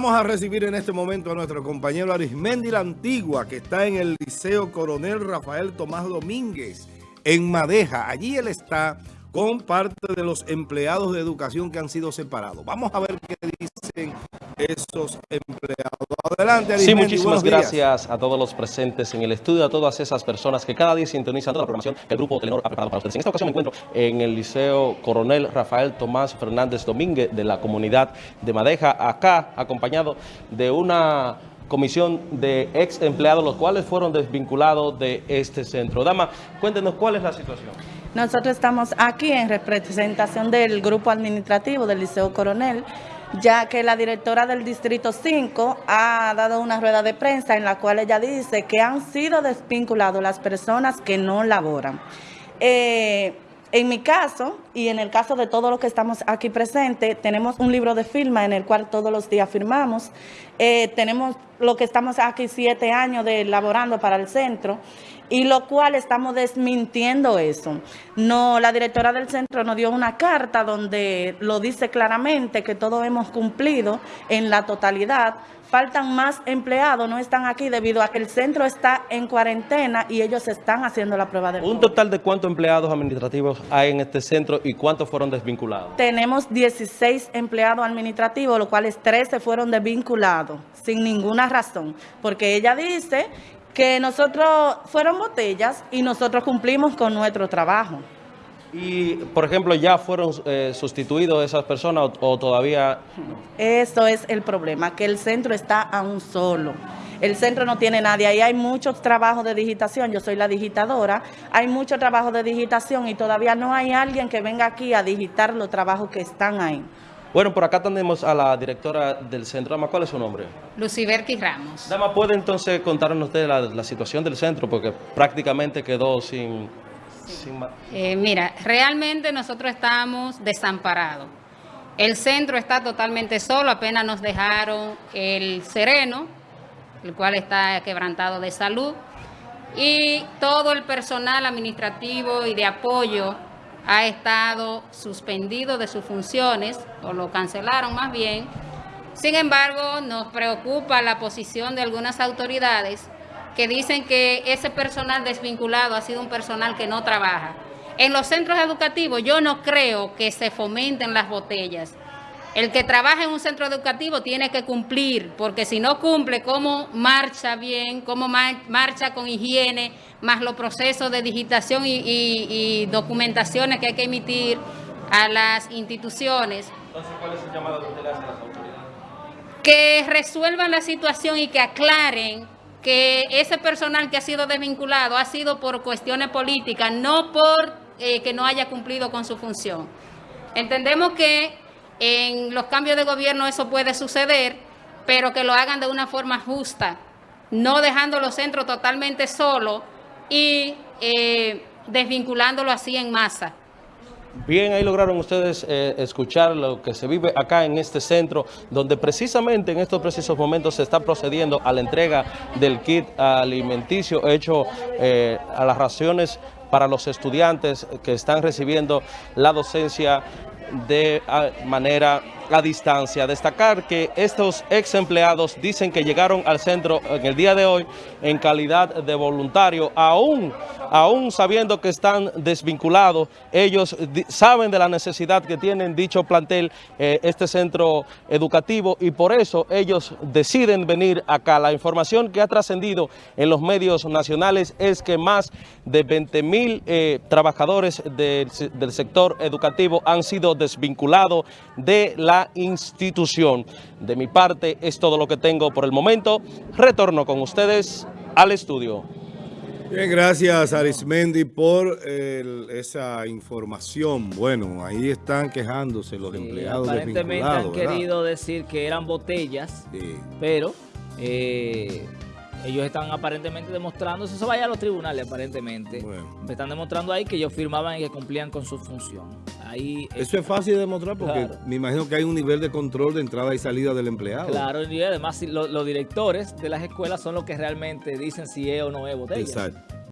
Vamos a recibir en este momento a nuestro compañero Arismendi La Antigua, que está en el Liceo Coronel Rafael Tomás Domínguez, en Madeja. Allí él está con parte de los empleados de educación que han sido separados. Vamos a ver qué dicen esos empleados. Adelante, Sí, muchísimas gracias a todos los presentes en el estudio, a todas esas personas que cada día sintonizan toda la programación que el Grupo Telenor ha preparado para ustedes. En esta ocasión me encuentro en el Liceo Coronel Rafael Tomás Fernández Domínguez de la comunidad de Madeja, acá acompañado de una comisión de ex empleados, los cuales fueron desvinculados de este centro. Dama, cuéntenos cuál es la situación. Nosotros estamos aquí en representación del grupo administrativo del Liceo Coronel, ya que la directora del Distrito 5 ha dado una rueda de prensa en la cual ella dice que han sido desvinculados las personas que no laboran. Eh, en mi caso, y en el caso de todos los que estamos aquí presentes, tenemos un libro de firma en el cual todos los días firmamos. Eh, tenemos lo que estamos aquí siete años de laborando para el centro y lo cual estamos desmintiendo eso. No, la directora del centro nos dio una carta donde lo dice claramente que todos hemos cumplido en la totalidad. Faltan más empleados, no están aquí debido a que el centro está en cuarentena y ellos están haciendo la prueba de ¿Un total de cuántos empleados administrativos hay en este centro y cuántos fueron desvinculados? Tenemos 16 empleados administrativos, los cuales 13 fueron desvinculados sin ninguna razón, porque ella dice que nosotros fueron botellas y nosotros cumplimos con nuestro trabajo. Y, por ejemplo, ¿ya fueron eh, sustituidos esas personas o, todavía...? Eso es el problema, que el centro está aún solo. El centro no tiene nadie. Ahí hay muchos trabajos de digitación. Yo soy la digitadora. Hay mucho trabajo de digitación y todavía no hay alguien que venga aquí a digitar los trabajos que están ahí. Bueno, por acá tenemos a la directora del centro. Dama, ¿cuál es su nombre? Luciberti Ramos. Dama, ¿puede entonces contarnos usted la, situación del centro? Porque prácticamente quedó sin... Eh, mira, realmente nosotros estamos desamparados. El centro está totalmente solo, apenas nos dejaron el sereno, el cual está quebrantado de salud, y todo el personal administrativo y de apoyo ha estado suspendido de sus funciones, o lo cancelaron más bien. Sin embargo, nos preocupa la posición de algunas autoridades que dicen que ese personal desvinculado ha sido un personal que no trabaja. En los centros educativos yo no creo que se fomenten las botellas. El que trabaja en un centro educativo tiene que cumplir, porque si no cumple, ¿cómo marcha bien? ¿Cómo marcha con higiene? Más los procesos de digitación y, documentaciones que hay que emitir a las instituciones. Entonces, ¿cuál es el llamado que usted hace a las autoridades? Que resuelvan la situación y que aclaren que ese personal que ha sido desvinculado ha sido por cuestiones políticas, no por eh, que no haya cumplido con su función. Entendemos que en los cambios de gobierno eso puede suceder, pero que lo hagan de una forma justa, no dejando los centros totalmente solos y eh, desvinculándolo así en masa. Bien, ahí lograron ustedes eh, escuchar lo que se vive acá en este centro, donde precisamente en estos precisos momentos se está procediendo a la entrega del kit alimenticio hecho eh, a las raciones para los estudiantes que están recibiendo la docencia de manera a distancia. Destacar que estos ex empleados dicen que llegaron al centro en el día de hoy en calidad de voluntario, aún, aún sabiendo que están desvinculados, ellos saben de la necesidad que tienen dicho plantel, eh, este centro educativo, y por eso ellos deciden venir acá. La información que ha trascendido en los medios nacionales es que más de 20 mil eh, trabajadores del sector educativo han sido desvinculados de la institución. De mi parte es todo lo que tengo por el momento. Retorno con ustedes al estudio. Bien, gracias Arismendi por esa información. Bueno, ahí están quejándose los empleados Aparentemente han querido decir que eran botellas, pero eh, ellos están aparentemente demostrando, eso vaya a los tribunales aparentemente, me están demostrando ahí que ellos firmaban y que cumplían con su función. Ahí, eso es fácil de demostrar porque me imagino que hay un nivel de control de entrada y salida del empleado. Claro, y además los directores de las escuelas son los que realmente dicen si es o no es botella. Exacto.